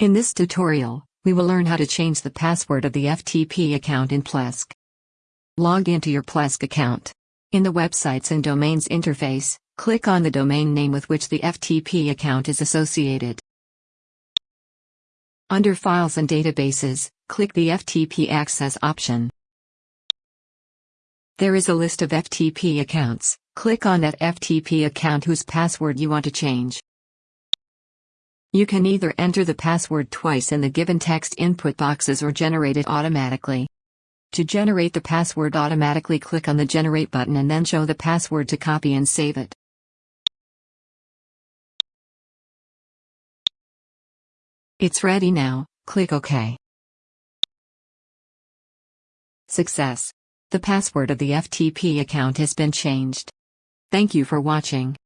In this tutorial, we will learn how to change the password of the FTP account in Plesk. Log into your Plesk account. In the Websites and Domains interface, click on the domain name with which the FTP account is associated. Under Files and Databases, click the FTP Access option. There is a list of FTP accounts, click on that FTP account whose password you want to change. You can either enter the password twice in the given text input boxes or generate it automatically. To generate the password automatically click on the Generate button and then show the password to copy and save it. It's ready now, click OK. Success! The password of the FTP account has been changed. Thank you for watching.